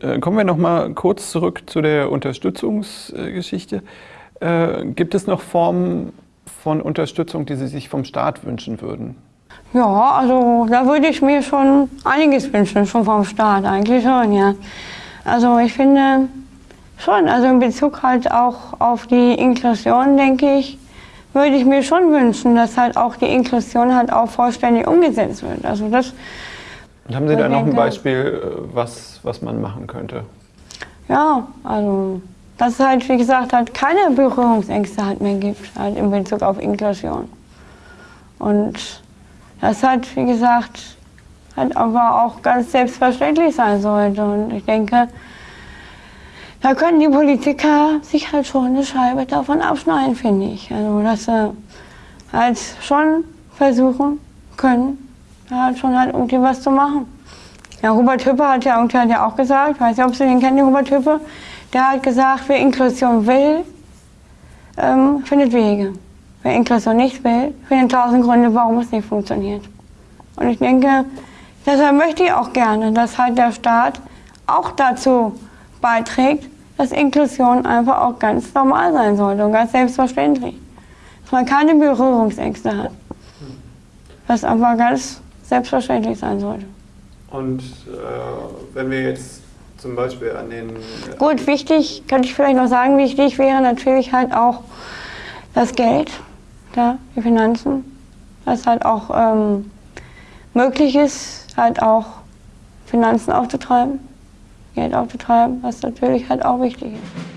Äh, kommen wir noch mal kurz zurück zu der Unterstützungsgeschichte. Äh, gibt es noch Formen von Unterstützung, die Sie sich vom Staat wünschen würden? Ja, also da würde ich mir schon einiges wünschen, schon vom Staat, eigentlich schon, ja. Also ich finde schon, also in Bezug halt auch auf die Inklusion, denke ich, würde ich mir schon wünschen, dass halt auch die Inklusion halt auch vollständig umgesetzt wird. Also das Und haben Sie da noch ein Beispiel, äh, was, was man machen könnte? Ja, also dass es halt, wie gesagt, halt keine Berührungsängste halt mehr gibt, halt in Bezug auf Inklusion. Und das halt, wie gesagt, halt aber auch ganz selbstverständlich sein sollte. Und ich denke, da können die Politiker sich halt schon eine Scheibe davon abschneiden, finde ich. Also, dass sie halt schon versuchen können, halt schon halt irgendwie was zu machen. Ja, Robert Hüppe hat ja, hat ja auch gesagt, ich weiß nicht, ob Sie den kennen, den Robert Hüppe, der hat gesagt, wer Inklusion will, ähm, findet Wege. Wer Inklusion nicht will, findet tausend Gründe, warum es nicht funktioniert. Und ich denke, deshalb möchte ich auch gerne, dass halt der Staat auch dazu beiträgt, dass Inklusion einfach auch ganz normal sein sollte und ganz selbstverständlich. Dass man keine Berührungsängste hat. Das aber ganz selbstverständlich sein sollte. Und äh, wenn wir jetzt zum Beispiel an den... Gut, wichtig, könnte ich vielleicht noch sagen, wichtig wäre natürlich halt auch das Geld, ja, die Finanzen, dass halt auch ähm, möglich ist, halt auch Finanzen aufzutreiben, Geld aufzutreiben, was natürlich halt auch wichtig ist.